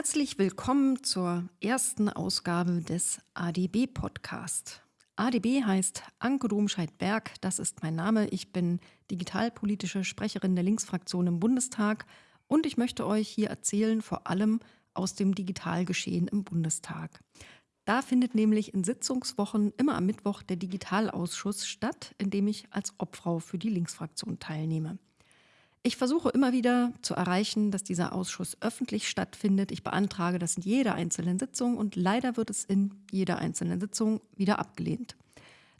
Herzlich willkommen zur ersten Ausgabe des ADB Podcast. ADB heißt Anke Domscheit-Berg, das ist mein Name. Ich bin digitalpolitische Sprecherin der Linksfraktion im Bundestag und ich möchte euch hier erzählen, vor allem aus dem Digitalgeschehen im Bundestag. Da findet nämlich in Sitzungswochen immer am Mittwoch der Digitalausschuss statt, in dem ich als Obfrau für die Linksfraktion teilnehme. Ich versuche immer wieder zu erreichen, dass dieser Ausschuss öffentlich stattfindet. Ich beantrage das in jeder einzelnen Sitzung und leider wird es in jeder einzelnen Sitzung wieder abgelehnt.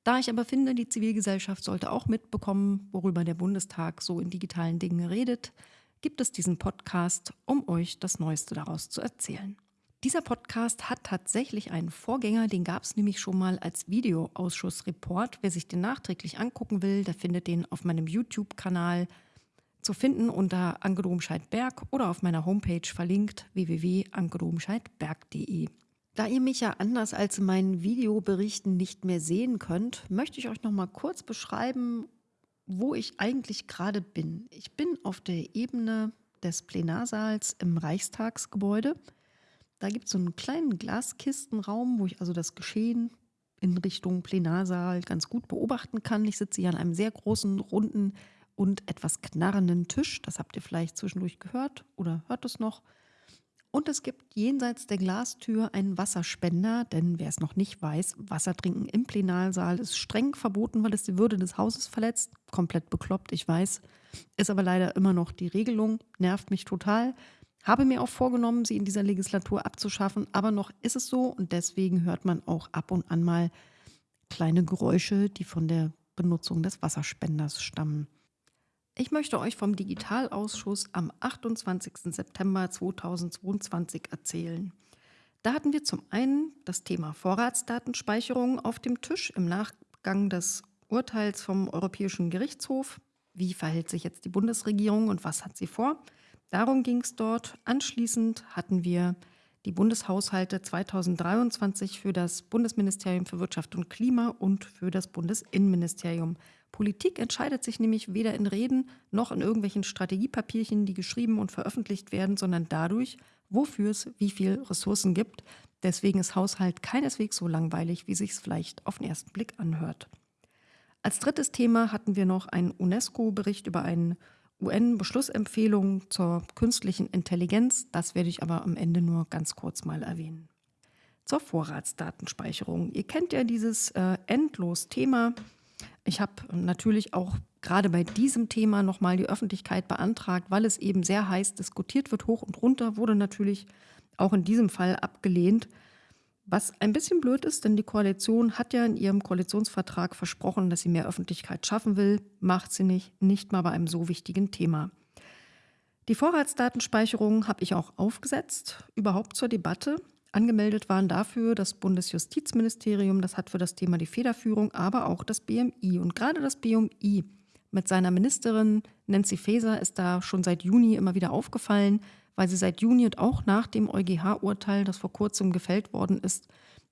Da ich aber finde, die Zivilgesellschaft sollte auch mitbekommen, worüber der Bundestag so in digitalen Dingen redet, gibt es diesen Podcast, um euch das Neueste daraus zu erzählen. Dieser Podcast hat tatsächlich einen Vorgänger, den gab es nämlich schon mal als Videoausschussreport. Wer sich den nachträglich angucken will, der findet den auf meinem YouTube-Kanal zu finden unter Anke Domscheit-Berg oder auf meiner Homepage verlinkt www.ankedomscheidberg.de. Da ihr mich ja anders als in meinen Videoberichten nicht mehr sehen könnt, möchte ich euch noch mal kurz beschreiben, wo ich eigentlich gerade bin. Ich bin auf der Ebene des Plenarsaals im Reichstagsgebäude. Da gibt es so einen kleinen Glaskistenraum, wo ich also das Geschehen in Richtung Plenarsaal ganz gut beobachten kann. Ich sitze hier an einem sehr großen, runden und etwas knarrenden Tisch. Das habt ihr vielleicht zwischendurch gehört oder hört es noch. Und es gibt jenseits der Glastür einen Wasserspender, denn wer es noch nicht weiß, Wasser trinken im Plenarsaal ist streng verboten, weil es die Würde des Hauses verletzt. Komplett bekloppt, ich weiß. Ist aber leider immer noch die Regelung, nervt mich total. Habe mir auch vorgenommen, sie in dieser Legislatur abzuschaffen, aber noch ist es so und deswegen hört man auch ab und an mal kleine Geräusche, die von der Benutzung des Wasserspenders stammen. Ich möchte euch vom Digitalausschuss am 28. September 2022 erzählen. Da hatten wir zum einen das Thema Vorratsdatenspeicherung auf dem Tisch im Nachgang des Urteils vom Europäischen Gerichtshof. Wie verhält sich jetzt die Bundesregierung und was hat sie vor? Darum ging es dort. Anschließend hatten wir die Bundeshaushalte 2023 für das Bundesministerium für Wirtschaft und Klima und für das Bundesinnenministerium Politik entscheidet sich nämlich weder in Reden noch in irgendwelchen Strategiepapierchen, die geschrieben und veröffentlicht werden, sondern dadurch, wofür es wie viel Ressourcen gibt. Deswegen ist Haushalt keineswegs so langweilig, wie sich es vielleicht auf den ersten Blick anhört. Als drittes Thema hatten wir noch einen UNESCO-Bericht über eine UN-Beschlussempfehlung zur künstlichen Intelligenz. Das werde ich aber am Ende nur ganz kurz mal erwähnen. Zur Vorratsdatenspeicherung. Ihr kennt ja dieses äh, endlos Thema. Ich habe natürlich auch gerade bei diesem Thema nochmal die Öffentlichkeit beantragt, weil es eben sehr heiß diskutiert wird, hoch und runter, wurde natürlich auch in diesem Fall abgelehnt. Was ein bisschen blöd ist, denn die Koalition hat ja in ihrem Koalitionsvertrag versprochen, dass sie mehr Öffentlichkeit schaffen will, macht sie nicht, nicht mal bei einem so wichtigen Thema. Die Vorratsdatenspeicherung habe ich auch aufgesetzt, überhaupt zur Debatte. Angemeldet waren dafür das Bundesjustizministerium, das hat für das Thema die Federführung, aber auch das BMI. Und gerade das BMI mit seiner Ministerin Nancy Faeser ist da schon seit Juni immer wieder aufgefallen, weil sie seit Juni und auch nach dem EuGH-Urteil, das vor kurzem gefällt worden ist,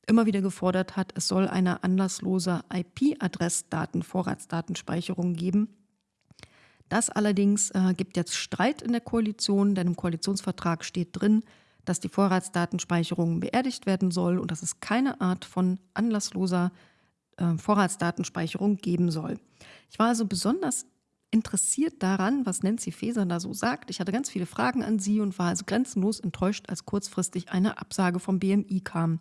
immer wieder gefordert hat, es soll eine anlasslose IP-Adressdaten-Vorratsdatenspeicherung geben. Das allerdings äh, gibt jetzt Streit in der Koalition, denn im Koalitionsvertrag steht drin, dass die Vorratsdatenspeicherung beerdigt werden soll und dass es keine Art von anlassloser äh, Vorratsdatenspeicherung geben soll. Ich war also besonders interessiert daran, was Nancy Faeser da so sagt. Ich hatte ganz viele Fragen an sie und war also grenzenlos enttäuscht, als kurzfristig eine Absage vom BMI kam.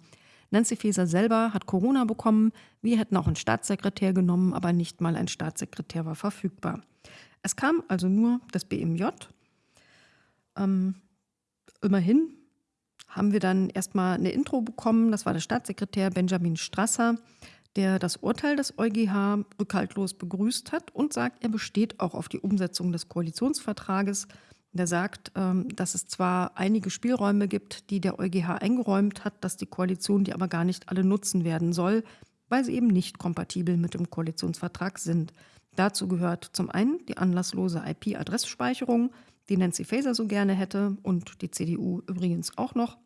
Nancy Faeser selber hat Corona bekommen. Wir hätten auch einen Staatssekretär genommen, aber nicht mal ein Staatssekretär war verfügbar. Es kam also nur das BMJ. Ähm, immerhin haben wir dann erstmal eine Intro bekommen. Das war der Staatssekretär Benjamin Strasser, der das Urteil des EuGH rückhaltlos begrüßt hat und sagt, er besteht auch auf die Umsetzung des Koalitionsvertrages. Der sagt, ähm, dass es zwar einige Spielräume gibt, die der EuGH eingeräumt hat, dass die Koalition die aber gar nicht alle nutzen werden soll, weil sie eben nicht kompatibel mit dem Koalitionsvertrag sind. Dazu gehört zum einen die anlasslose IP-Adressspeicherung, die Nancy Faeser so gerne hätte und die CDU übrigens auch noch.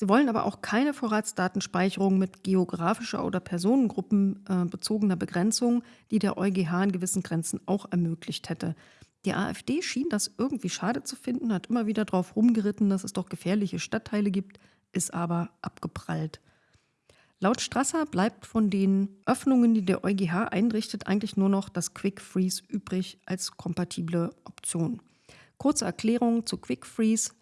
Sie wollen aber auch keine Vorratsdatenspeicherung mit geografischer oder personengruppenbezogener Begrenzung, die der EuGH in gewissen Grenzen auch ermöglicht hätte. Die AfD schien das irgendwie schade zu finden, hat immer wieder darauf rumgeritten, dass es doch gefährliche Stadtteile gibt, ist aber abgeprallt. Laut Strasser bleibt von den Öffnungen, die der EuGH einrichtet, eigentlich nur noch das Quick Freeze übrig als kompatible Option. Kurze Erklärung zu Quick Freeze.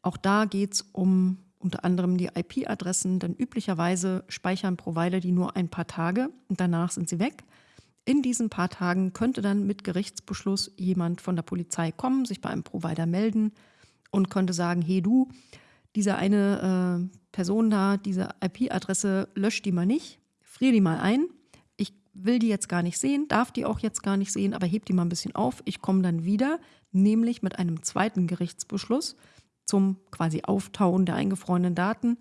Auch da geht es um unter anderem die IP-Adressen, denn üblicherweise speichern Provider die nur ein paar Tage und danach sind sie weg. In diesen paar Tagen könnte dann mit Gerichtsbeschluss jemand von der Polizei kommen, sich bei einem Provider melden und könnte sagen, hey du, diese eine äh, Person da, diese IP-Adresse, löscht die mal nicht, friere die mal ein. Ich will die jetzt gar nicht sehen, darf die auch jetzt gar nicht sehen, aber heb die mal ein bisschen auf. Ich komme dann wieder, nämlich mit einem zweiten Gerichtsbeschluss zum quasi Auftauen der eingefrorenen Daten.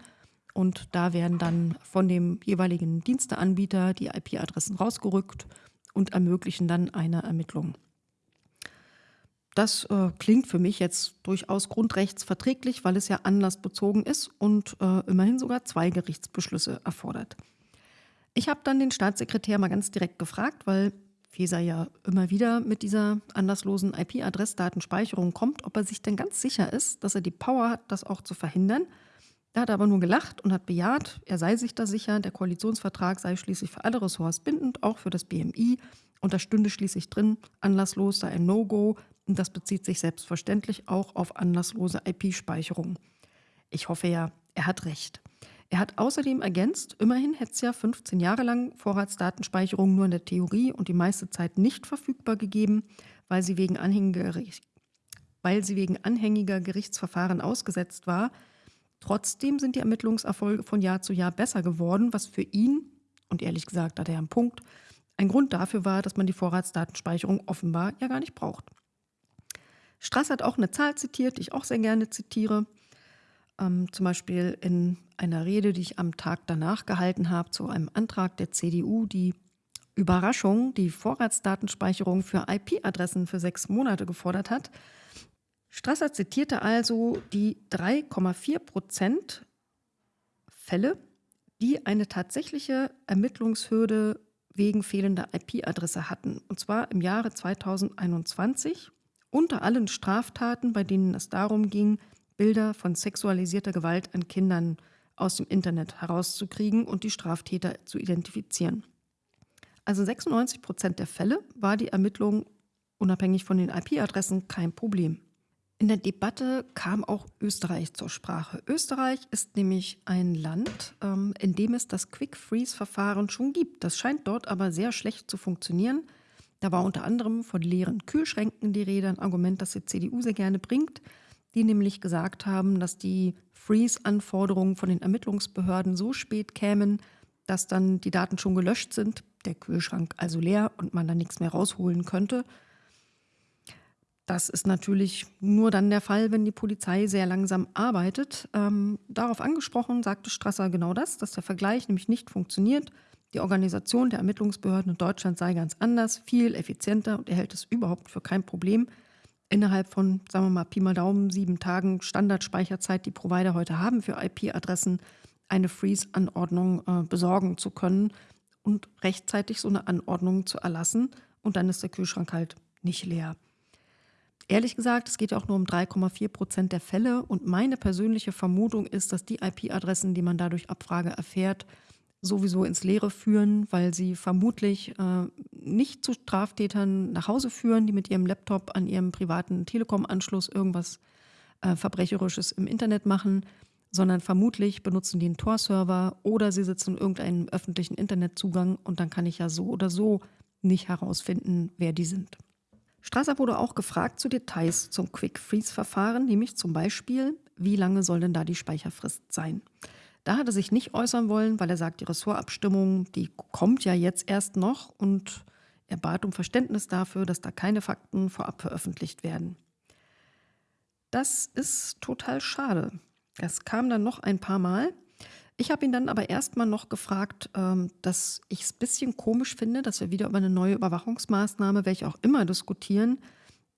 Und da werden dann von dem jeweiligen Diensteanbieter die IP-Adressen rausgerückt und ermöglichen dann eine Ermittlung. Das äh, klingt für mich jetzt durchaus grundrechtsverträglich, weil es ja anlassbezogen ist und äh, immerhin sogar zwei Gerichtsbeschlüsse erfordert. Ich habe dann den Staatssekretär mal ganz direkt gefragt, weil Feser ja immer wieder mit dieser anlasslosen IP-Adressdatenspeicherung kommt, ob er sich denn ganz sicher ist, dass er die Power hat, das auch zu verhindern. Er hat aber nur gelacht und hat bejaht, er sei sich da sicher, der Koalitionsvertrag sei schließlich für alle Ressorts bindend, auch für das BMI. Und da stünde schließlich drin, anlasslos sei ein No-Go. Und das bezieht sich selbstverständlich auch auf anlasslose IP-Speicherung. Ich hoffe ja, er hat recht. Er hat außerdem ergänzt, immerhin hätte es ja 15 Jahre lang Vorratsdatenspeicherung nur in der Theorie und die meiste Zeit nicht verfügbar gegeben, weil sie wegen anhängiger, weil sie wegen anhängiger Gerichtsverfahren ausgesetzt war. Trotzdem sind die Ermittlungserfolge von Jahr zu Jahr besser geworden, was für ihn, und ehrlich gesagt hat er einen Punkt, ein Grund dafür war, dass man die Vorratsdatenspeicherung offenbar ja gar nicht braucht. Strass hat auch eine Zahl zitiert, die ich auch sehr gerne zitiere. Ähm, zum Beispiel in einer Rede, die ich am Tag danach gehalten habe, zu einem Antrag der CDU, die Überraschung, die Vorratsdatenspeicherung für IP-Adressen für sechs Monate gefordert hat. Strasser zitierte also die 3,4 Prozent Fälle, die eine tatsächliche Ermittlungshürde wegen fehlender IP-Adresse hatten. Und zwar im Jahre 2021 unter allen Straftaten, bei denen es darum ging, Bilder von sexualisierter Gewalt an Kindern aus dem Internet herauszukriegen und die Straftäter zu identifizieren. Also 96 Prozent der Fälle war die Ermittlung unabhängig von den IP-Adressen kein Problem. In der Debatte kam auch Österreich zur Sprache. Österreich ist nämlich ein Land, ähm, in dem es das Quick-Freeze-Verfahren schon gibt. Das scheint dort aber sehr schlecht zu funktionieren. Da war unter anderem von leeren Kühlschränken die Rede, ein Argument, das die CDU sehr gerne bringt die nämlich gesagt haben, dass die Freeze-Anforderungen von den Ermittlungsbehörden so spät kämen, dass dann die Daten schon gelöscht sind, der Kühlschrank also leer und man dann nichts mehr rausholen könnte. Das ist natürlich nur dann der Fall, wenn die Polizei sehr langsam arbeitet. Ähm, darauf angesprochen sagte Strasser genau das, dass der Vergleich nämlich nicht funktioniert. Die Organisation der Ermittlungsbehörden in Deutschland sei ganz anders, viel effizienter und er hält es überhaupt für kein Problem, innerhalb von, sagen wir mal, Pi mal Daumen, sieben Tagen Standardspeicherzeit, die Provider heute haben für IP-Adressen, eine Freeze-Anordnung äh, besorgen zu können und rechtzeitig so eine Anordnung zu erlassen. Und dann ist der Kühlschrank halt nicht leer. Ehrlich gesagt, es geht ja auch nur um 3,4 Prozent der Fälle. Und meine persönliche Vermutung ist, dass die IP-Adressen, die man dadurch Abfrage erfährt, sowieso ins Leere führen, weil sie vermutlich äh, nicht zu Straftätern nach Hause führen, die mit ihrem Laptop an ihrem privaten Telekom-Anschluss irgendwas äh, Verbrecherisches im Internet machen, sondern vermutlich benutzen die einen Tor-Server oder sie sitzen in irgendeinem öffentlichen Internetzugang und dann kann ich ja so oder so nicht herausfinden, wer die sind. Strasser wurde auch gefragt zu Details zum Quick-Freeze-Verfahren, nämlich zum Beispiel, wie lange soll denn da die Speicherfrist sein? Da hat er sich nicht äußern wollen, weil er sagt, die Ressortabstimmung, die kommt ja jetzt erst noch und er bat um Verständnis dafür, dass da keine Fakten vorab veröffentlicht werden. Das ist total schade. Das kam dann noch ein paar Mal. Ich habe ihn dann aber erstmal noch gefragt, ähm, dass ich es ein bisschen komisch finde, dass wir wieder über eine neue Überwachungsmaßnahme, welche auch immer, diskutieren,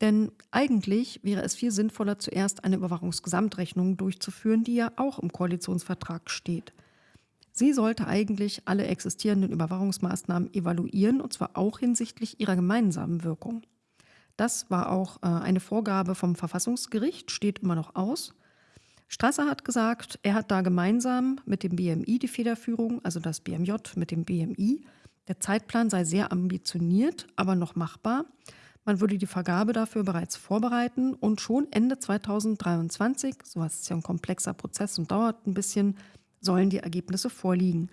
denn eigentlich wäre es viel sinnvoller, zuerst eine Überwachungsgesamtrechnung durchzuführen, die ja auch im Koalitionsvertrag steht. Sie sollte eigentlich alle existierenden Überwachungsmaßnahmen evaluieren, und zwar auch hinsichtlich ihrer gemeinsamen Wirkung. Das war auch äh, eine Vorgabe vom Verfassungsgericht, steht immer noch aus. Strasser hat gesagt, er hat da gemeinsam mit dem BMI die Federführung, also das BMJ mit dem BMI. Der Zeitplan sei sehr ambitioniert, aber noch machbar. Man würde die Vergabe dafür bereits vorbereiten und schon Ende 2023, sowas ist ja ein komplexer Prozess und dauert ein bisschen, sollen die Ergebnisse vorliegen.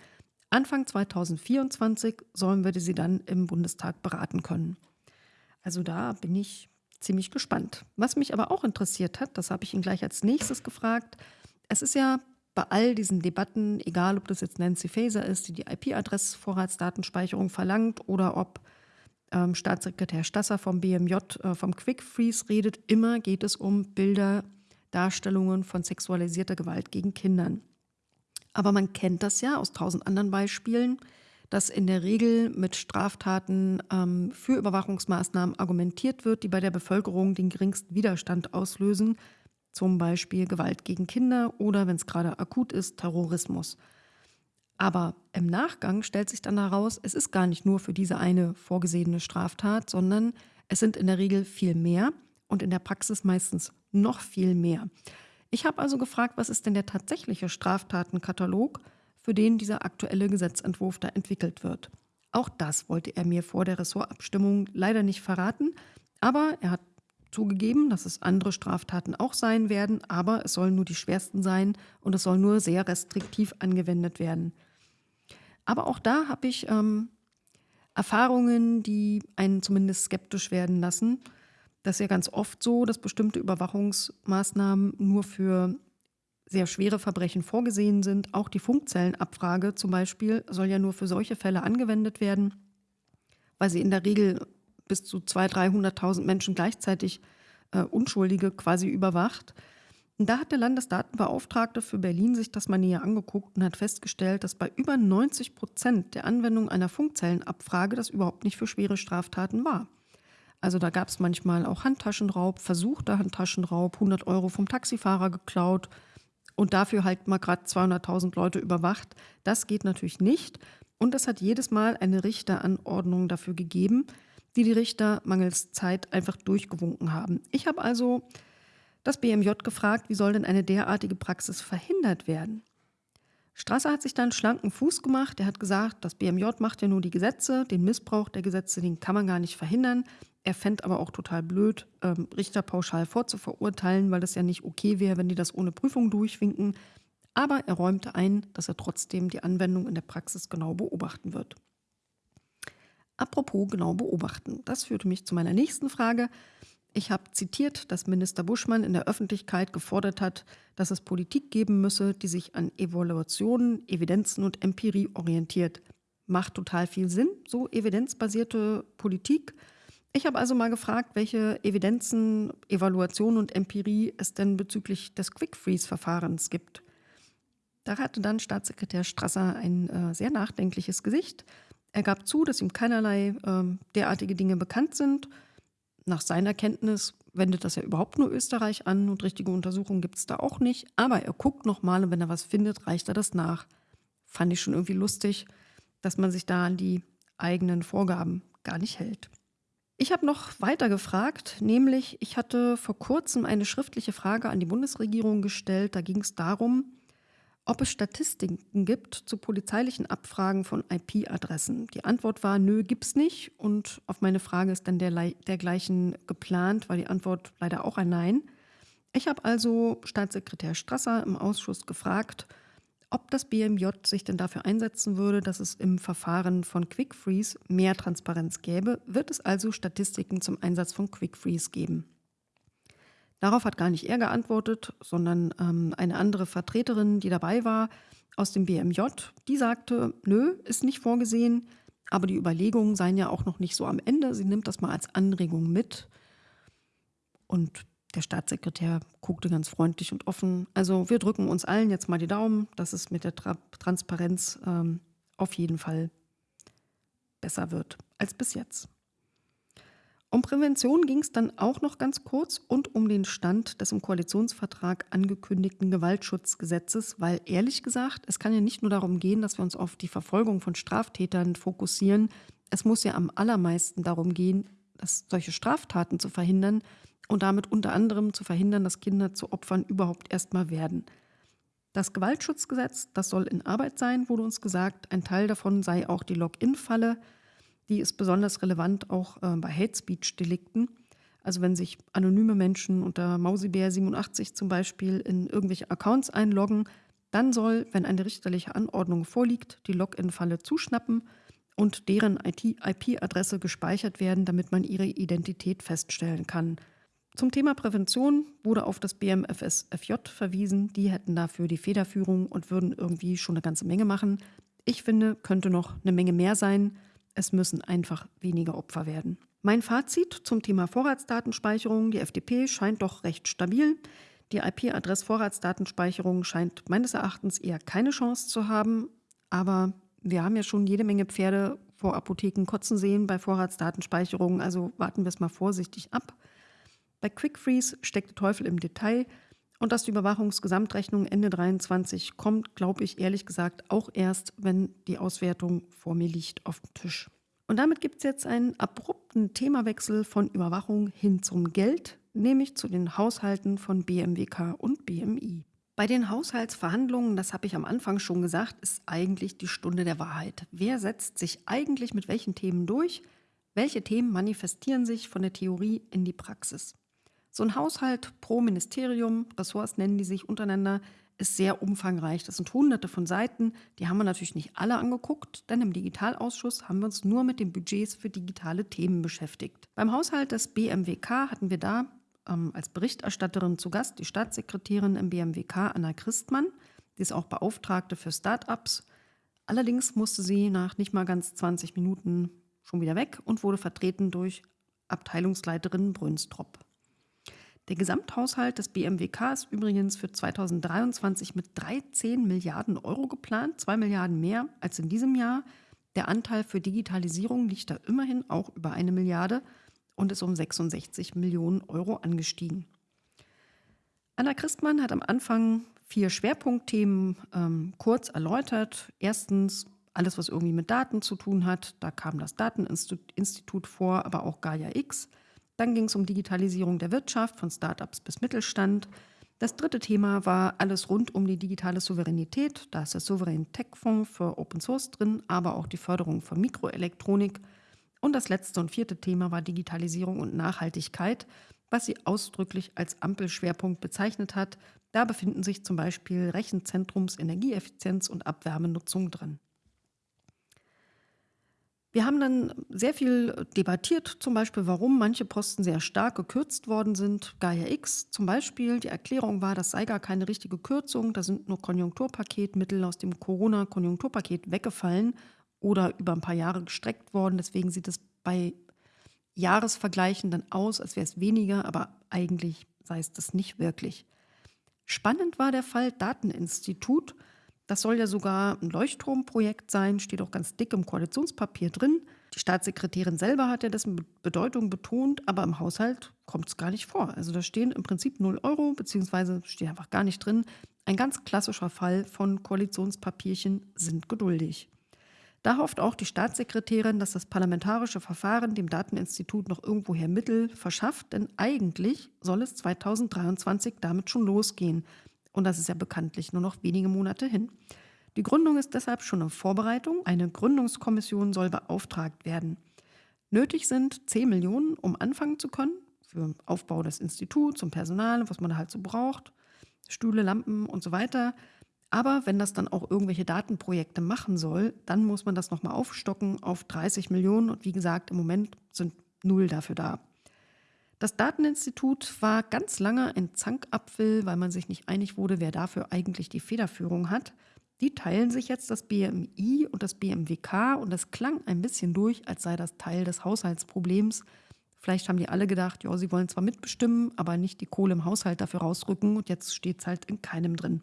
Anfang 2024 sollen wir sie dann im Bundestag beraten können. Also da bin ich ziemlich gespannt. Was mich aber auch interessiert hat, das habe ich ihn gleich als nächstes gefragt. Es ist ja bei all diesen Debatten, egal ob das jetzt Nancy Faeser ist, die die IP-Adressvorratsdatenspeicherung verlangt oder ob ähm, Staatssekretär Stasser vom BMJ äh, vom Quick Freeze redet, immer geht es um Bilder, Darstellungen von sexualisierter Gewalt gegen Kindern. Aber man kennt das ja aus tausend anderen Beispielen, dass in der Regel mit Straftaten ähm, für Überwachungsmaßnahmen argumentiert wird, die bei der Bevölkerung den geringsten Widerstand auslösen, zum Beispiel Gewalt gegen Kinder oder, wenn es gerade akut ist, Terrorismus. Aber im Nachgang stellt sich dann heraus, es ist gar nicht nur für diese eine vorgesehene Straftat, sondern es sind in der Regel viel mehr und in der Praxis meistens noch viel mehr. Ich habe also gefragt, was ist denn der tatsächliche Straftatenkatalog, für den dieser aktuelle Gesetzentwurf da entwickelt wird. Auch das wollte er mir vor der Ressortabstimmung leider nicht verraten, aber er hat zugegeben, dass es andere Straftaten auch sein werden, aber es sollen nur die schwersten sein und es soll nur sehr restriktiv angewendet werden. Aber auch da habe ich ähm, Erfahrungen, die einen zumindest skeptisch werden lassen. Das ist ja ganz oft so, dass bestimmte Überwachungsmaßnahmen nur für sehr schwere Verbrechen vorgesehen sind. Auch die Funkzellenabfrage zum Beispiel soll ja nur für solche Fälle angewendet werden, weil sie in der Regel bis zu 200.000, 300.000 Menschen gleichzeitig äh, Unschuldige quasi überwacht. Und da hat der Landesdatenbeauftragte für Berlin sich das mal näher angeguckt und hat festgestellt, dass bei über 90 Prozent der Anwendung einer Funkzellenabfrage das überhaupt nicht für schwere Straftaten war. Also da gab es manchmal auch Handtaschenraub, versuchter Handtaschenraub, 100 Euro vom Taxifahrer geklaut und dafür halt mal gerade 200.000 Leute überwacht. Das geht natürlich nicht. Und es hat jedes Mal eine Richteranordnung dafür gegeben, die die Richter mangels Zeit einfach durchgewunken haben. Ich habe also das BMJ gefragt, wie soll denn eine derartige Praxis verhindert werden? Strasser hat sich dann schlanken Fuß gemacht. Er hat gesagt, das BMJ macht ja nur die Gesetze, den Missbrauch der Gesetze, den kann man gar nicht verhindern. Er fände aber auch total blöd, ähm, Richter pauschal vorzuverurteilen, weil das ja nicht okay wäre, wenn die das ohne Prüfung durchwinken. Aber er räumte ein, dass er trotzdem die Anwendung in der Praxis genau beobachten wird. Apropos genau beobachten. Das führte mich zu meiner nächsten Frage. Ich habe zitiert, dass Minister Buschmann in der Öffentlichkeit gefordert hat, dass es Politik geben müsse, die sich an Evaluationen, Evidenzen und Empirie orientiert. Macht total viel Sinn, so evidenzbasierte Politik. Ich habe also mal gefragt, welche Evidenzen, Evaluation und Empirie es denn bezüglich des Quick-Freeze-Verfahrens gibt. Da hatte dann Staatssekretär Strasser ein äh, sehr nachdenkliches Gesicht. Er gab zu, dass ihm keinerlei äh, derartige Dinge bekannt sind. Nach seiner Kenntnis wendet das ja überhaupt nur Österreich an und richtige Untersuchungen gibt es da auch nicht. Aber er guckt nochmal und wenn er was findet, reicht er das nach. Fand ich schon irgendwie lustig, dass man sich da an die eigenen Vorgaben gar nicht hält. Ich habe noch weiter gefragt, nämlich ich hatte vor kurzem eine schriftliche Frage an die Bundesregierung gestellt. Da ging es darum, ob es Statistiken gibt zu polizeilichen Abfragen von IP-Adressen. Die Antwort war, nö, gibt's nicht. Und auf meine Frage ist dann der, dergleichen geplant, war die Antwort leider auch ein Nein. Ich habe also Staatssekretär Strasser im Ausschuss gefragt, ob das BMJ sich denn dafür einsetzen würde, dass es im Verfahren von Quick Freeze mehr Transparenz gäbe, wird es also Statistiken zum Einsatz von Quick Freeze geben. Darauf hat gar nicht er geantwortet, sondern ähm, eine andere Vertreterin, die dabei war, aus dem BMJ, die sagte, nö, ist nicht vorgesehen, aber die Überlegungen seien ja auch noch nicht so am Ende. Sie nimmt das mal als Anregung mit. Und der Staatssekretär guckte ganz freundlich und offen. Also wir drücken uns allen jetzt mal die Daumen, dass es mit der Tra Transparenz ähm, auf jeden Fall besser wird als bis jetzt. Um Prävention ging es dann auch noch ganz kurz und um den Stand des im Koalitionsvertrag angekündigten Gewaltschutzgesetzes, weil ehrlich gesagt, es kann ja nicht nur darum gehen, dass wir uns auf die Verfolgung von Straftätern fokussieren. Es muss ja am allermeisten darum gehen, das, solche Straftaten zu verhindern und damit unter anderem zu verhindern, dass Kinder zu Opfern überhaupt erstmal werden. Das Gewaltschutzgesetz, das soll in Arbeit sein, wurde uns gesagt. Ein Teil davon sei auch die Login-Falle. Die ist besonders relevant auch äh, bei Hate Speech-Delikten. Also wenn sich anonyme Menschen unter Mausibär87 zum Beispiel in irgendwelche Accounts einloggen, dann soll, wenn eine richterliche Anordnung vorliegt, die Login-Falle zuschnappen und deren IP-Adresse gespeichert werden, damit man ihre Identität feststellen kann. Zum Thema Prävention wurde auf das BMFSFJ verwiesen. Die hätten dafür die Federführung und würden irgendwie schon eine ganze Menge machen. Ich finde, könnte noch eine Menge mehr sein. Es müssen einfach weniger Opfer werden. Mein Fazit zum Thema Vorratsdatenspeicherung. Die FDP scheint doch recht stabil. Die IP-Adress-Vorratsdatenspeicherung scheint meines Erachtens eher keine Chance zu haben. Aber wir haben ja schon jede Menge Pferde vor Apotheken kotzen sehen bei Vorratsdatenspeicherung. Also warten wir es mal vorsichtig ab. Bei Quick Freeze steckt der Teufel im Detail. Und dass die Überwachungsgesamtrechnung Ende 23 kommt, glaube ich ehrlich gesagt auch erst, wenn die Auswertung vor mir liegt auf dem Tisch. Und damit gibt es jetzt einen abrupten Themawechsel von Überwachung hin zum Geld, nämlich zu den Haushalten von BMWK und BMI. Bei den Haushaltsverhandlungen, das habe ich am Anfang schon gesagt, ist eigentlich die Stunde der Wahrheit. Wer setzt sich eigentlich mit welchen Themen durch? Welche Themen manifestieren sich von der Theorie in die Praxis? So ein Haushalt pro Ministerium, Ressorts nennen die sich untereinander, ist sehr umfangreich. Das sind hunderte von Seiten. Die haben wir natürlich nicht alle angeguckt, denn im Digitalausschuss haben wir uns nur mit den Budgets für digitale Themen beschäftigt. Beim Haushalt des BMWK hatten wir da ähm, als Berichterstatterin zu Gast die Staatssekretärin im BMWK, Anna Christmann. Die ist auch Beauftragte für Start-ups. Allerdings musste sie nach nicht mal ganz 20 Minuten schon wieder weg und wurde vertreten durch Abteilungsleiterin Brünstrop. Der Gesamthaushalt des BMWK ist übrigens für 2023 mit 13 Milliarden Euro geplant, 2 Milliarden mehr als in diesem Jahr. Der Anteil für Digitalisierung liegt da immerhin auch über eine Milliarde und ist um 66 Millionen Euro angestiegen. Anna Christmann hat am Anfang vier Schwerpunktthemen ähm, kurz erläutert. Erstens alles, was irgendwie mit Daten zu tun hat. Da kam das Dateninstitut vor, aber auch Gaia X. Dann ging es um Digitalisierung der Wirtschaft von Startups bis Mittelstand. Das dritte Thema war alles rund um die digitale Souveränität. Da ist der Souverän Tech Fonds für Open Source drin, aber auch die Förderung von Mikroelektronik. Und das letzte und vierte Thema war Digitalisierung und Nachhaltigkeit, was sie ausdrücklich als Ampelschwerpunkt bezeichnet hat. Da befinden sich zum Beispiel Rechenzentrums, Energieeffizienz und Abwärmenutzung drin. Wir haben dann sehr viel debattiert, zum Beispiel, warum manche Posten sehr stark gekürzt worden sind. Gaia X zum Beispiel, die Erklärung war, das sei gar keine richtige Kürzung, da sind nur Konjunkturpaketmittel aus dem Corona-Konjunkturpaket weggefallen oder über ein paar Jahre gestreckt worden. Deswegen sieht es bei Jahresvergleichen dann aus, als wäre es weniger, aber eigentlich sei es das nicht wirklich. Spannend war der Fall Dateninstitut. Das soll ja sogar ein Leuchtturmprojekt sein, steht auch ganz dick im Koalitionspapier drin. Die Staatssekretärin selber hat ja dessen Bedeutung betont, aber im Haushalt kommt es gar nicht vor. Also da stehen im Prinzip 0 Euro, beziehungsweise steht einfach gar nicht drin. Ein ganz klassischer Fall von Koalitionspapierchen sind geduldig. Da hofft auch die Staatssekretärin, dass das parlamentarische Verfahren dem Dateninstitut noch irgendwoher Mittel verschafft, denn eigentlich soll es 2023 damit schon losgehen. Und das ist ja bekanntlich nur noch wenige Monate hin. Die Gründung ist deshalb schon in Vorbereitung. Eine Gründungskommission soll beauftragt werden. Nötig sind 10 Millionen, um anfangen zu können, für Aufbau des Instituts, zum Personal, was man halt so braucht, Stühle, Lampen und so weiter. Aber wenn das dann auch irgendwelche Datenprojekte machen soll, dann muss man das nochmal aufstocken auf 30 Millionen. Und wie gesagt, im Moment sind null dafür da. Das Dateninstitut war ganz lange ein Zankapfel, weil man sich nicht einig wurde, wer dafür eigentlich die Federführung hat. Die teilen sich jetzt das BMI und das BMWK und das klang ein bisschen durch, als sei das Teil des Haushaltsproblems. Vielleicht haben die alle gedacht, ja, sie wollen zwar mitbestimmen, aber nicht die Kohle im Haushalt dafür rausrücken und jetzt steht es halt in keinem drin.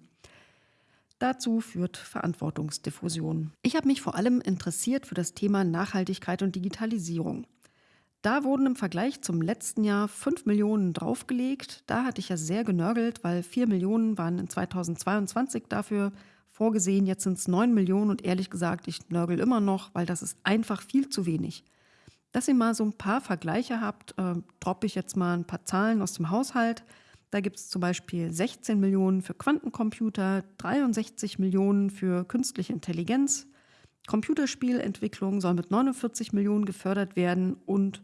Dazu führt Verantwortungsdiffusion. Ich habe mich vor allem interessiert für das Thema Nachhaltigkeit und Digitalisierung. Da wurden im Vergleich zum letzten Jahr 5 Millionen draufgelegt. Da hatte ich ja sehr genörgelt, weil 4 Millionen waren in 2022 dafür vorgesehen. Jetzt sind es 9 Millionen und ehrlich gesagt, ich nörgel immer noch, weil das ist einfach viel zu wenig. Dass ihr mal so ein paar Vergleiche habt, äh, droppe ich jetzt mal ein paar Zahlen aus dem Haushalt. Da gibt es zum Beispiel 16 Millionen für Quantencomputer, 63 Millionen für künstliche Intelligenz. Computerspielentwicklung soll mit 49 Millionen gefördert werden und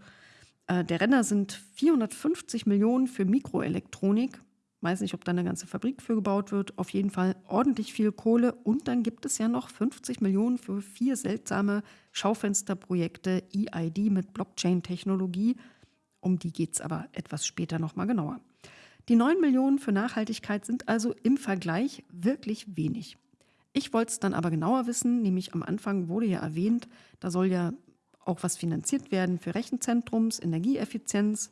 äh, der Renner sind 450 Millionen für Mikroelektronik. Weiß nicht, ob da eine ganze Fabrik für gebaut wird. Auf jeden Fall ordentlich viel Kohle. Und dann gibt es ja noch 50 Millionen für vier seltsame Schaufensterprojekte EID mit Blockchain-Technologie. Um die geht es aber etwas später nochmal genauer. Die 9 Millionen für Nachhaltigkeit sind also im Vergleich wirklich wenig. Ich wollte es dann aber genauer wissen, nämlich am Anfang wurde ja erwähnt, da soll ja auch was finanziert werden für Rechenzentrums, Energieeffizienz.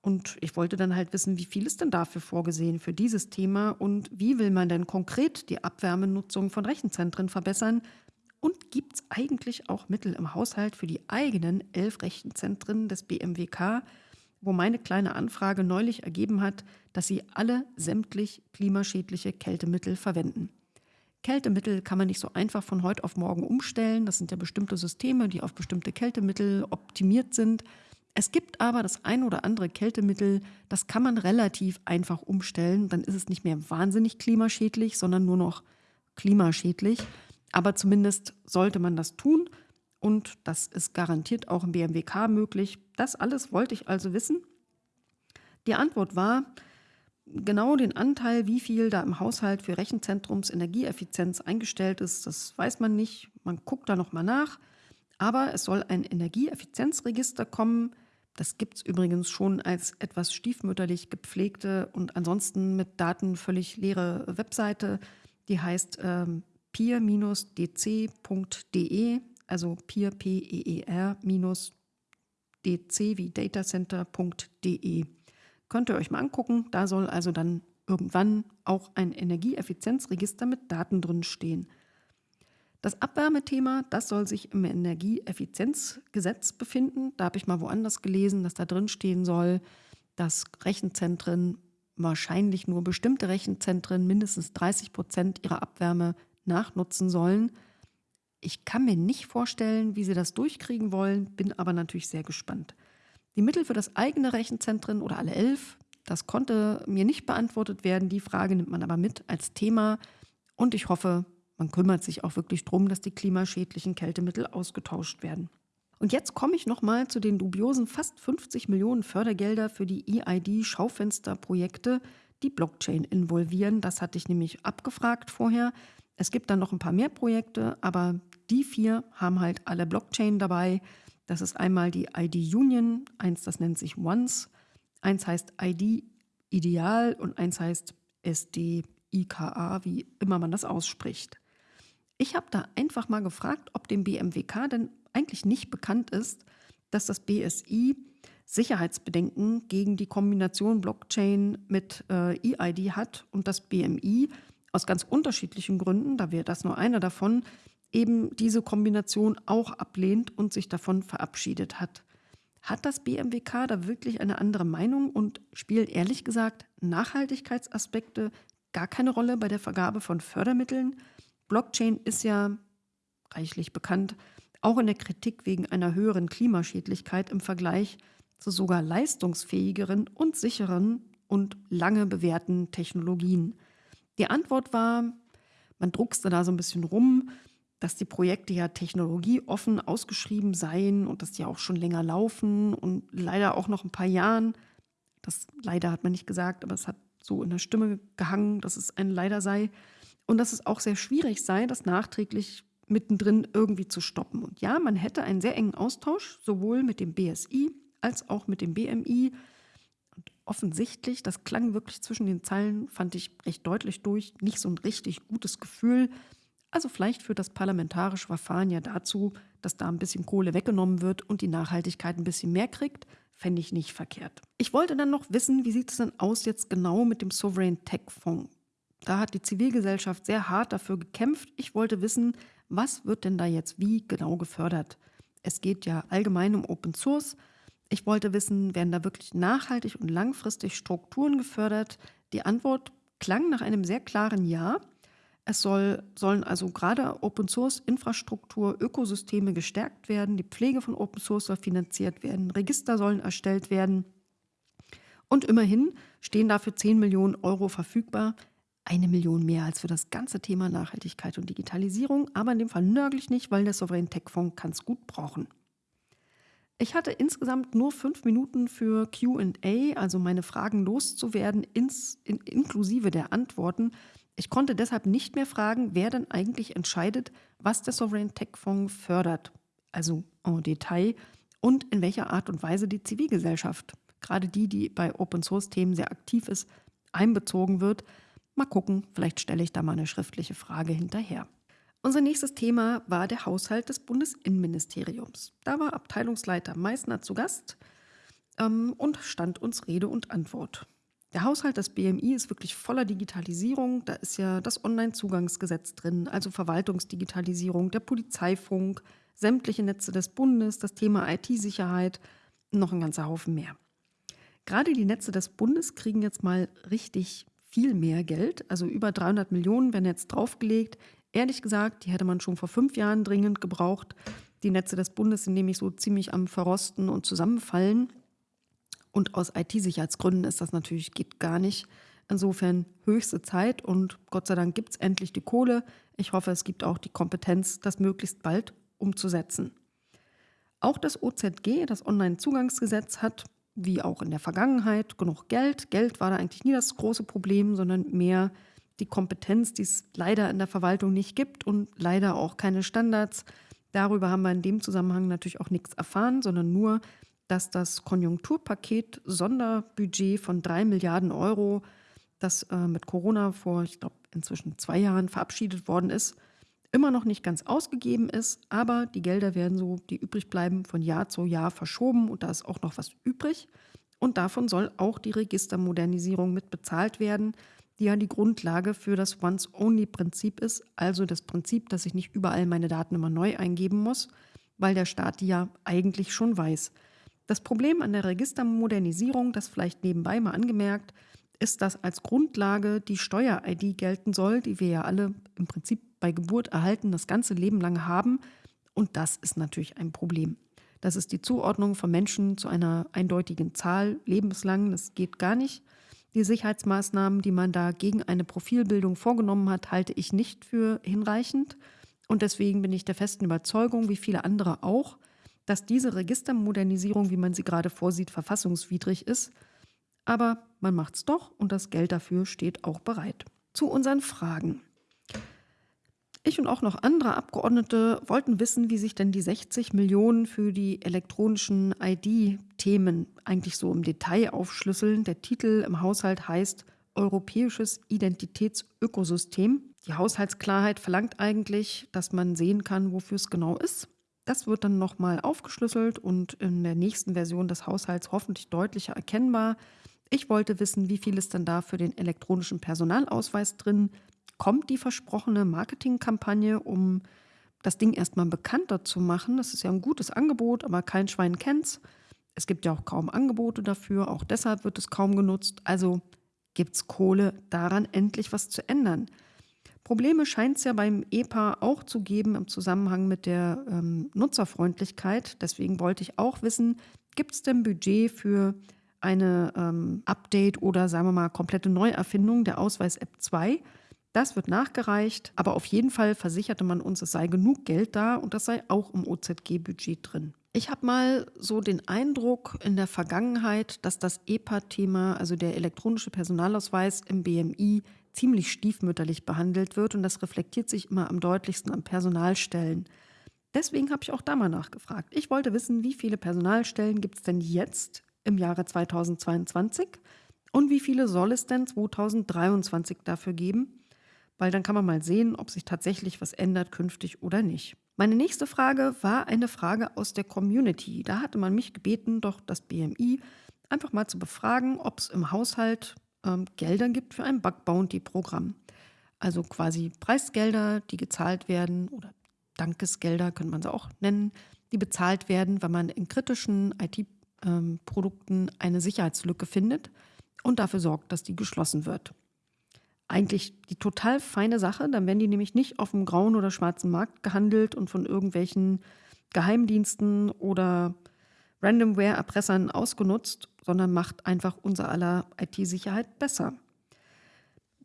Und ich wollte dann halt wissen, wie viel ist denn dafür vorgesehen für dieses Thema und wie will man denn konkret die Abwärmenutzung von Rechenzentren verbessern? Und gibt es eigentlich auch Mittel im Haushalt für die eigenen elf Rechenzentren des BMWK, wo meine kleine Anfrage neulich ergeben hat, dass sie alle sämtlich klimaschädliche Kältemittel verwenden? Kältemittel kann man nicht so einfach von heute auf morgen umstellen. Das sind ja bestimmte Systeme, die auf bestimmte Kältemittel optimiert sind. Es gibt aber das ein oder andere Kältemittel, das kann man relativ einfach umstellen. Dann ist es nicht mehr wahnsinnig klimaschädlich, sondern nur noch klimaschädlich. Aber zumindest sollte man das tun und das ist garantiert auch im BMWK möglich. Das alles wollte ich also wissen. Die Antwort war, Genau den Anteil, wie viel da im Haushalt für Rechenzentrums Energieeffizienz eingestellt ist, das weiß man nicht. Man guckt da nochmal nach. Aber es soll ein Energieeffizienzregister kommen. Das gibt es übrigens schon als etwas stiefmütterlich gepflegte und ansonsten mit Daten völlig leere Webseite. Die heißt ähm, peer-dc.de, also peer, P-E-E-R, dc wie datacenter.de. Könnt ihr euch mal angucken. Da soll also dann irgendwann auch ein Energieeffizienzregister mit Daten drin stehen. Das Abwärmethema, das soll sich im Energieeffizienzgesetz befinden. Da habe ich mal woanders gelesen, dass da drin stehen soll, dass Rechenzentren wahrscheinlich nur bestimmte Rechenzentren mindestens 30 Prozent ihrer Abwärme nachnutzen sollen. Ich kann mir nicht vorstellen, wie sie das durchkriegen wollen, bin aber natürlich sehr gespannt. Die Mittel für das eigene Rechenzentren oder alle elf, das konnte mir nicht beantwortet werden. Die Frage nimmt man aber mit als Thema. Und ich hoffe, man kümmert sich auch wirklich darum, dass die klimaschädlichen Kältemittel ausgetauscht werden. Und jetzt komme ich nochmal zu den dubiosen fast 50 Millionen Fördergelder für die EID-Schaufensterprojekte, die Blockchain involvieren. Das hatte ich nämlich abgefragt vorher. Es gibt dann noch ein paar mehr Projekte, aber die vier haben halt alle Blockchain dabei. Das ist einmal die ID Union, eins, das nennt sich Once, eins heißt ID Ideal und eins heißt SD IKA, wie immer man das ausspricht. Ich habe da einfach mal gefragt, ob dem BMWK denn eigentlich nicht bekannt ist, dass das BSI Sicherheitsbedenken gegen die Kombination Blockchain mit äh, EID hat und das BMI aus ganz unterschiedlichen Gründen, da wäre das nur einer davon, eben diese Kombination auch ablehnt und sich davon verabschiedet hat. Hat das BMWK da wirklich eine andere Meinung und spielen ehrlich gesagt Nachhaltigkeitsaspekte gar keine Rolle bei der Vergabe von Fördermitteln? Blockchain ist ja reichlich bekannt, auch in der Kritik wegen einer höheren Klimaschädlichkeit im Vergleich zu sogar leistungsfähigeren und sicheren und lange bewährten Technologien. Die Antwort war, man druckste da so ein bisschen rum, dass die Projekte ja technologieoffen ausgeschrieben seien und dass die auch schon länger laufen und leider auch noch ein paar Jahren. Das leider hat man nicht gesagt, aber es hat so in der Stimme gehangen, dass es ein Leider sei. Und dass es auch sehr schwierig sei, das nachträglich mittendrin irgendwie zu stoppen. Und ja, man hätte einen sehr engen Austausch, sowohl mit dem BSI als auch mit dem BMI. Und offensichtlich, das klang wirklich zwischen den Zeilen, fand ich recht deutlich durch, nicht so ein richtig gutes Gefühl, also vielleicht führt das parlamentarische Verfahren ja dazu, dass da ein bisschen Kohle weggenommen wird und die Nachhaltigkeit ein bisschen mehr kriegt. Fände ich nicht verkehrt. Ich wollte dann noch wissen, wie sieht es denn aus jetzt genau mit dem Sovereign Tech Fonds? Da hat die Zivilgesellschaft sehr hart dafür gekämpft. Ich wollte wissen, was wird denn da jetzt wie genau gefördert? Es geht ja allgemein um Open Source. Ich wollte wissen, werden da wirklich nachhaltig und langfristig Strukturen gefördert? Die Antwort klang nach einem sehr klaren Ja. Es soll, sollen also gerade Open Source Infrastruktur, Ökosysteme gestärkt werden, die Pflege von Open Source soll finanziert werden, Register sollen erstellt werden. Und immerhin stehen dafür 10 Millionen Euro verfügbar. Eine Million mehr als für das ganze Thema Nachhaltigkeit und Digitalisierung, aber in dem Fall nörgel ich nicht, weil der Sovereign Tech Fonds kann es gut brauchen. Ich hatte insgesamt nur fünf Minuten für QA, also meine Fragen loszuwerden, ins, in, inklusive der Antworten. Ich konnte deshalb nicht mehr fragen, wer denn eigentlich entscheidet, was der Sovereign Tech Fonds fördert, also en Detail, und in welcher Art und Weise die Zivilgesellschaft, gerade die, die bei Open Source Themen sehr aktiv ist, einbezogen wird. Mal gucken, vielleicht stelle ich da mal eine schriftliche Frage hinterher. Unser nächstes Thema war der Haushalt des Bundesinnenministeriums. Da war Abteilungsleiter Meissner zu Gast ähm, und stand uns Rede und Antwort. Der Haushalt des BMI ist wirklich voller Digitalisierung. Da ist ja das Onlinezugangsgesetz drin, also Verwaltungsdigitalisierung, der Polizeifunk, sämtliche Netze des Bundes, das Thema IT-Sicherheit, noch ein ganzer Haufen mehr. Gerade die Netze des Bundes kriegen jetzt mal richtig viel mehr Geld, also über 300 Millionen werden jetzt draufgelegt. Ehrlich gesagt, die hätte man schon vor fünf Jahren dringend gebraucht. Die Netze des Bundes sind nämlich so ziemlich am Verrosten und Zusammenfallen. Und aus IT-Sicherheitsgründen ist das natürlich, geht gar nicht. Insofern höchste Zeit und Gott sei Dank gibt es endlich die Kohle. Ich hoffe, es gibt auch die Kompetenz, das möglichst bald umzusetzen. Auch das OZG, das Onlinezugangsgesetz, hat, wie auch in der Vergangenheit, genug Geld. Geld war da eigentlich nie das große Problem, sondern mehr die Kompetenz, die es leider in der Verwaltung nicht gibt und leider auch keine Standards. Darüber haben wir in dem Zusammenhang natürlich auch nichts erfahren, sondern nur, dass das Konjunkturpaket Sonderbudget von drei Milliarden Euro, das äh, mit Corona vor, ich glaube, inzwischen zwei Jahren verabschiedet worden ist, immer noch nicht ganz ausgegeben ist, aber die Gelder werden so, die übrig bleiben, von Jahr zu Jahr verschoben und da ist auch noch was übrig. Und davon soll auch die Registermodernisierung mit bezahlt werden, die ja die Grundlage für das Once-Only-Prinzip ist, also das Prinzip, dass ich nicht überall meine Daten immer neu eingeben muss, weil der Staat die ja eigentlich schon weiß. Das Problem an der Registermodernisierung, das vielleicht nebenbei mal angemerkt, ist, dass als Grundlage die Steuer-ID gelten soll, die wir ja alle im Prinzip bei Geburt erhalten, das ganze Leben lang haben. Und das ist natürlich ein Problem. Das ist die Zuordnung von Menschen zu einer eindeutigen Zahl lebenslang. Das geht gar nicht. Die Sicherheitsmaßnahmen, die man da gegen eine Profilbildung vorgenommen hat, halte ich nicht für hinreichend. Und deswegen bin ich der festen Überzeugung, wie viele andere auch, dass diese Registermodernisierung, wie man sie gerade vorsieht, verfassungswidrig ist. Aber man macht es doch und das Geld dafür steht auch bereit. Zu unseren Fragen. Ich und auch noch andere Abgeordnete wollten wissen, wie sich denn die 60 Millionen für die elektronischen ID-Themen eigentlich so im Detail aufschlüsseln. Der Titel im Haushalt heißt Europäisches Identitätsökosystem. Die Haushaltsklarheit verlangt eigentlich, dass man sehen kann, wofür es genau ist. Das wird dann nochmal aufgeschlüsselt und in der nächsten Version des Haushalts hoffentlich deutlicher erkennbar. Ich wollte wissen, wie viel ist denn da für den elektronischen Personalausweis drin? Kommt die versprochene Marketingkampagne, um das Ding erstmal bekannter zu machen? Das ist ja ein gutes Angebot, aber kein Schwein kennt's. Es gibt ja auch kaum Angebote dafür, auch deshalb wird es kaum genutzt. Also gibt es Kohle, daran endlich was zu ändern. Probleme scheint es ja beim EPA auch zu geben im Zusammenhang mit der ähm, Nutzerfreundlichkeit. Deswegen wollte ich auch wissen, gibt es denn Budget für eine ähm, Update oder sagen wir mal komplette Neuerfindung der Ausweis-App 2? Das wird nachgereicht, aber auf jeden Fall versicherte man uns, es sei genug Geld da und das sei auch im OZG-Budget drin. Ich habe mal so den Eindruck in der Vergangenheit, dass das EPA-Thema, also der elektronische Personalausweis im BMI, ziemlich stiefmütterlich behandelt wird und das reflektiert sich immer am deutlichsten an Personalstellen. Deswegen habe ich auch da mal nachgefragt. Ich wollte wissen, wie viele Personalstellen gibt es denn jetzt im Jahre 2022 und wie viele soll es denn 2023 dafür geben? Weil dann kann man mal sehen, ob sich tatsächlich was ändert künftig oder nicht. Meine nächste Frage war eine Frage aus der Community. Da hatte man mich gebeten, doch das BMI einfach mal zu befragen, ob es im Haushalt ähm, Gelder gibt für ein Bug Bounty Programm. Also quasi Preisgelder, die gezahlt werden oder Dankesgelder, könnte man sie auch nennen, die bezahlt werden, wenn man in kritischen IT-Produkten ähm, eine Sicherheitslücke findet und dafür sorgt, dass die geschlossen wird. eigentlich die total feine Sache. Dann werden die nämlich nicht auf dem grauen oder schwarzen Markt gehandelt und von irgendwelchen Geheimdiensten oder Randomware-Erpressern ausgenutzt, sondern macht einfach unser aller IT-Sicherheit besser.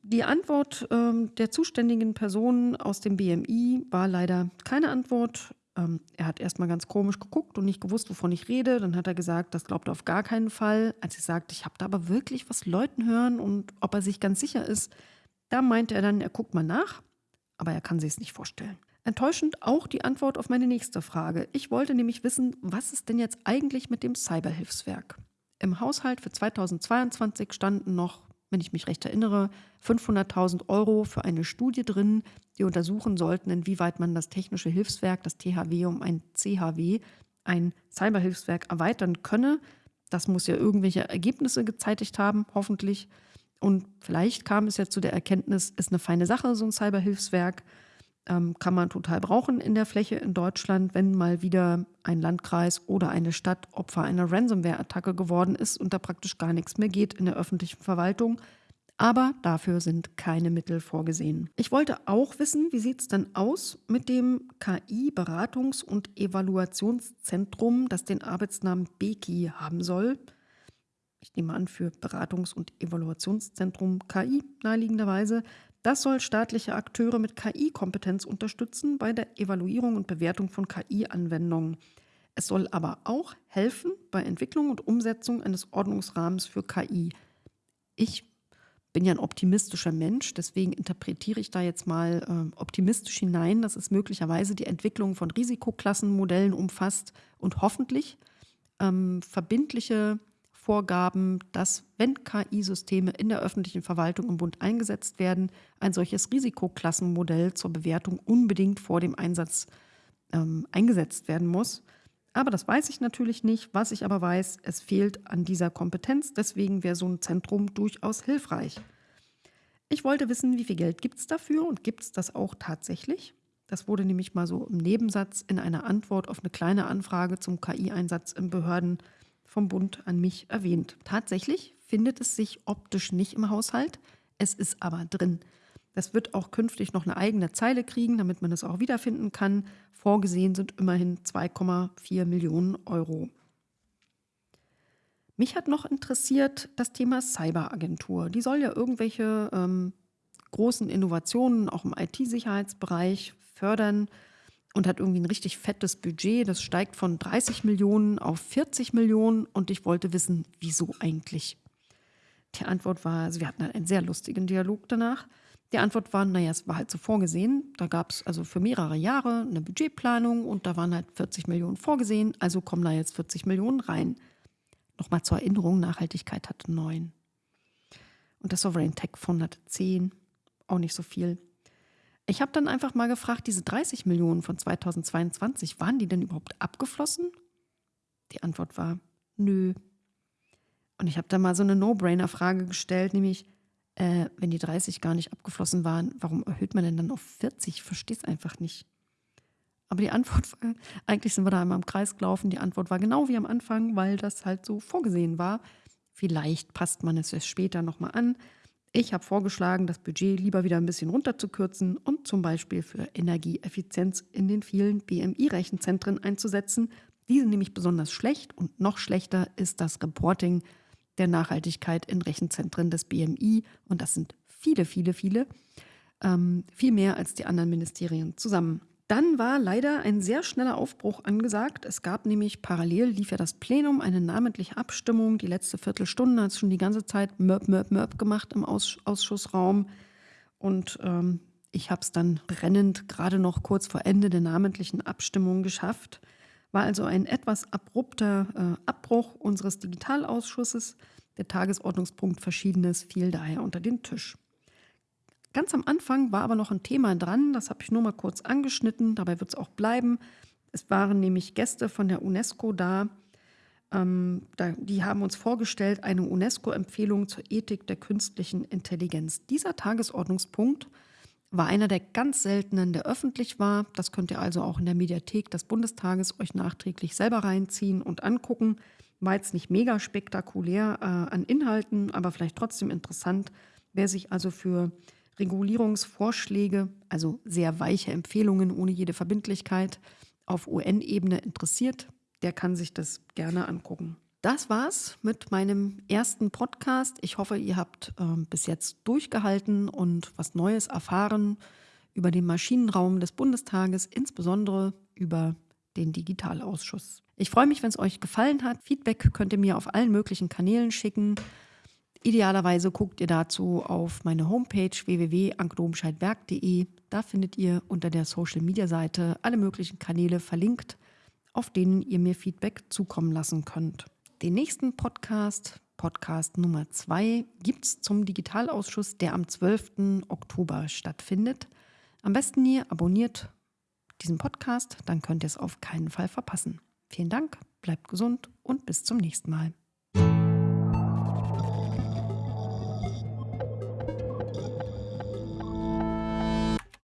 Die Antwort ähm, der zuständigen Personen aus dem BMI war leider keine Antwort. Ähm, er hat erstmal ganz komisch geguckt und nicht gewusst, wovon ich rede. Dann hat er gesagt, das glaubt er auf gar keinen Fall. Als ich sagte, ich habe da aber wirklich was Leuten hören und ob er sich ganz sicher ist, da meinte er dann, er guckt mal nach, aber er kann sich es nicht vorstellen. Enttäuschend auch die Antwort auf meine nächste Frage. Ich wollte nämlich wissen, was ist denn jetzt eigentlich mit dem Cyberhilfswerk? Im Haushalt für 2022 standen noch wenn ich mich recht erinnere, 500.000 Euro für eine Studie drin, die untersuchen sollten, inwieweit man das technische Hilfswerk, das THW um ein CHW, ein Cyberhilfswerk erweitern könne. Das muss ja irgendwelche Ergebnisse gezeitigt haben, hoffentlich. Und vielleicht kam es ja zu der Erkenntnis, ist eine feine Sache, so ein Cyberhilfswerk kann man total brauchen in der Fläche in Deutschland, wenn mal wieder ein Landkreis oder eine Stadt Opfer einer Ransomware-Attacke geworden ist und da praktisch gar nichts mehr geht in der öffentlichen Verwaltung. Aber dafür sind keine Mittel vorgesehen. Ich wollte auch wissen, wie sieht es denn aus mit dem KI-Beratungs- und Evaluationszentrum, das den Arbeitsnamen BEKI haben soll. Ich nehme an, für Beratungs- und Evaluationszentrum KI naheliegenderweise. Das soll staatliche Akteure mit KI-Kompetenz unterstützen bei der Evaluierung und Bewertung von KI-Anwendungen. Es soll aber auch helfen bei Entwicklung und Umsetzung eines Ordnungsrahmens für KI. Ich bin ja ein optimistischer Mensch, deswegen interpretiere ich da jetzt mal äh, optimistisch hinein, dass es möglicherweise die Entwicklung von Risikoklassenmodellen umfasst und hoffentlich ähm, verbindliche Vorgaben, dass, wenn KI-Systeme in der öffentlichen Verwaltung im Bund eingesetzt werden, ein solches Risikoklassenmodell zur Bewertung unbedingt vor dem Einsatz ähm, eingesetzt werden muss. Aber das weiß ich natürlich nicht. Was ich aber weiß, es fehlt an dieser Kompetenz. Deswegen wäre so ein Zentrum durchaus hilfreich. Ich wollte wissen, wie viel Geld gibt es dafür und gibt es das auch tatsächlich? Das wurde nämlich mal so im Nebensatz in einer Antwort auf eine kleine Anfrage zum KI-Einsatz in Behörden vom Bund an mich erwähnt. Tatsächlich findet es sich optisch nicht im Haushalt, es ist aber drin. Das wird auch künftig noch eine eigene Zeile kriegen, damit man es auch wiederfinden kann. Vorgesehen sind immerhin 2,4 Millionen Euro. Mich hat noch interessiert das Thema Cyberagentur. Die soll ja irgendwelche ähm, großen Innovationen auch im IT-Sicherheitsbereich fördern und hat irgendwie ein richtig fettes Budget. Das steigt von 30 Millionen auf 40 Millionen und ich wollte wissen, wieso eigentlich? Die Antwort war, also wir hatten einen sehr lustigen Dialog danach. Die Antwort war, naja, es war halt so vorgesehen. Da gab es also für mehrere Jahre eine Budgetplanung und da waren halt 40 Millionen vorgesehen, also kommen da jetzt 40 Millionen rein. Nochmal zur Erinnerung, Nachhaltigkeit hatte 9. Und das Sovereign Tech Fund hatte 10, auch nicht so viel. Ich habe dann einfach mal gefragt, diese 30 Millionen von 2022, waren die denn überhaupt abgeflossen? Die Antwort war, nö. Und ich habe dann mal so eine No-Brainer-Frage gestellt, nämlich, äh, wenn die 30 gar nicht abgeflossen waren, warum erhöht man denn dann auf 40? Ich verstehe es einfach nicht. Aber die Antwort war, eigentlich sind wir da einmal im Kreis gelaufen, die Antwort war genau wie am Anfang, weil das halt so vorgesehen war. Vielleicht passt man es später nochmal an. Ich habe vorgeschlagen, das Budget lieber wieder ein bisschen runterzukürzen und zum Beispiel für Energieeffizienz in den vielen BMI-Rechenzentren einzusetzen. Die sind nämlich besonders schlecht und noch schlechter ist das Reporting der Nachhaltigkeit in Rechenzentren des BMI. Und das sind viele, viele, viele. Ähm, viel mehr als die anderen Ministerien zusammen. Dann war leider ein sehr schneller Aufbruch angesagt. Es gab nämlich parallel, lief ja das Plenum, eine namentliche Abstimmung. Die letzte Viertelstunde hat es schon die ganze Zeit Mörb, Mörb, Mörb gemacht im Auss Ausschussraum. Und ähm, ich habe es dann brennend gerade noch kurz vor Ende der namentlichen Abstimmung geschafft. War also ein etwas abrupter äh, Abbruch unseres Digitalausschusses. Der Tagesordnungspunkt Verschiedenes fiel daher unter den Tisch. Ganz am Anfang war aber noch ein Thema dran, das habe ich nur mal kurz angeschnitten, dabei wird es auch bleiben. Es waren nämlich Gäste von der UNESCO da, ähm, da, die haben uns vorgestellt eine UNESCO-Empfehlung zur Ethik der künstlichen Intelligenz. Dieser Tagesordnungspunkt war einer der ganz seltenen, der öffentlich war. Das könnt ihr also auch in der Mediathek des Bundestages euch nachträglich selber reinziehen und angucken. War jetzt nicht mega spektakulär äh, an Inhalten, aber vielleicht trotzdem interessant, wer sich also für Regulierungsvorschläge, also sehr weiche Empfehlungen ohne jede Verbindlichkeit auf UN-Ebene interessiert, der kann sich das gerne angucken. Das war's mit meinem ersten Podcast. Ich hoffe, ihr habt äh, bis jetzt durchgehalten und was Neues erfahren über den Maschinenraum des Bundestages, insbesondere über den Digitalausschuss. Ich freue mich, wenn es euch gefallen hat. Feedback könnt ihr mir auf allen möglichen Kanälen schicken. Idealerweise guckt ihr dazu auf meine Homepage www.ankedomscheidberg.de. Da findet ihr unter der Social Media Seite alle möglichen Kanäle verlinkt, auf denen ihr mir Feedback zukommen lassen könnt. Den nächsten Podcast, Podcast Nummer 2, gibt es zum Digitalausschuss, der am 12. Oktober stattfindet. Am besten ihr abonniert diesen Podcast, dann könnt ihr es auf keinen Fall verpassen. Vielen Dank, bleibt gesund und bis zum nächsten Mal.